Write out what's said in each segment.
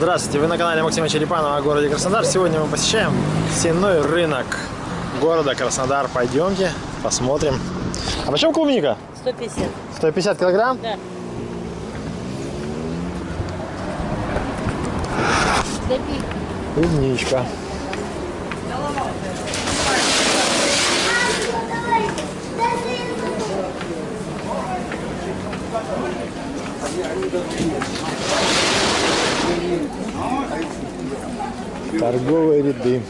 Здравствуйте, вы на канале Максима Черепанова о городе Краснодар. Сегодня мы посещаем сенной рынок города Краснодар. Пойдемте, посмотрим. А почем клубника? 150. 150 килограмм? Да. Клубничка. Торговые ряды.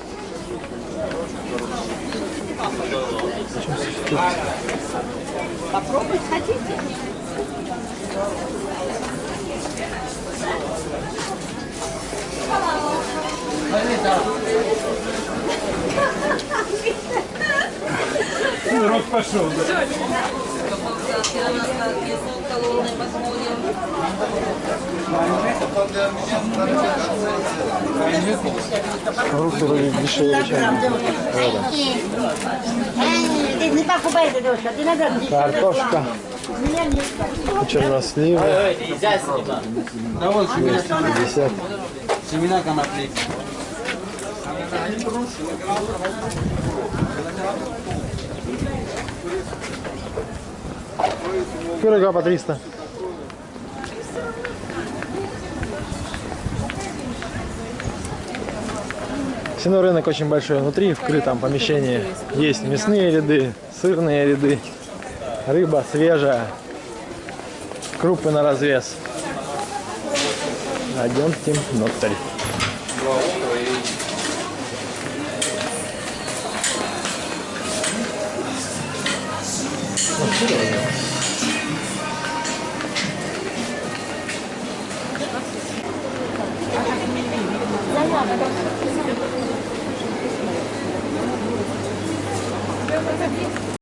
Попробовать хотите? Урок пошел. Фрукты вроде дешевле, чем надо картошка, черносливы, Да вот семена, 50. семена конопли. Пирога по 300. Сено рынок очень большой внутри, в крытом помещении. Есть мясные ряды, сырные ряды, рыба свежая, крупы на развес. Идемте внутрь. Заявка.